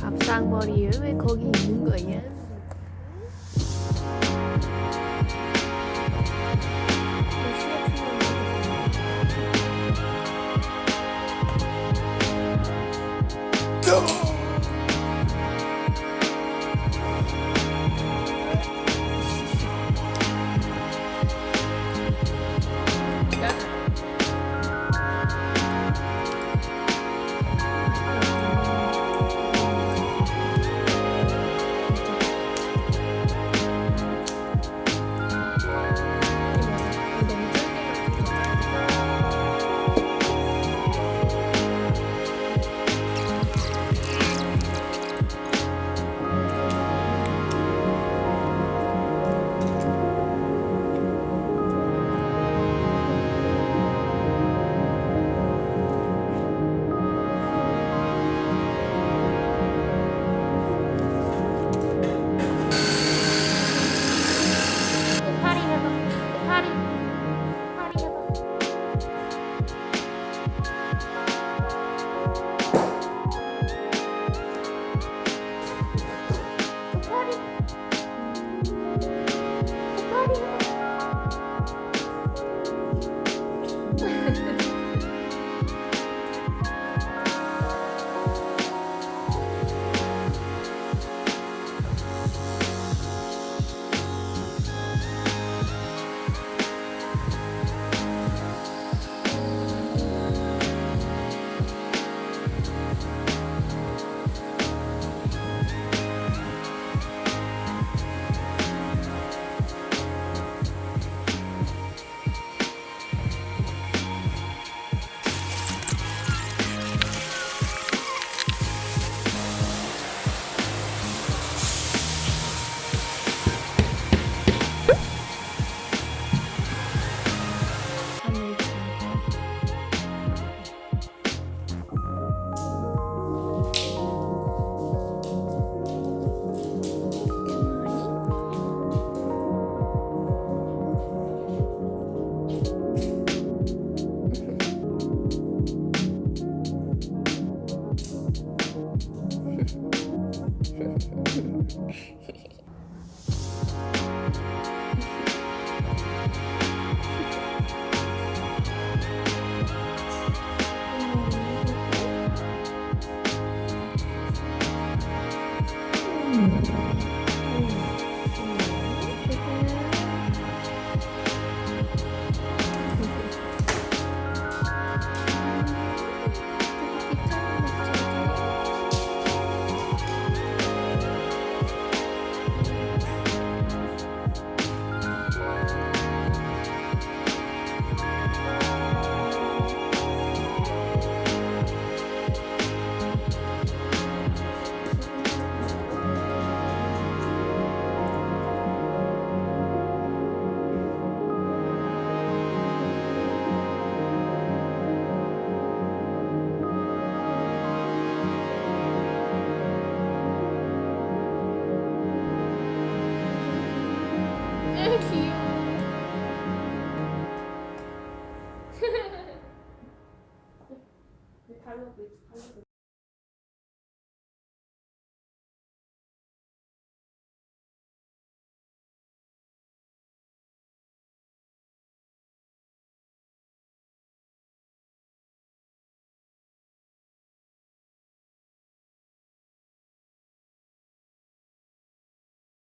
앞상머리 왜 거기 있는 거야? 무슨 他又回他又回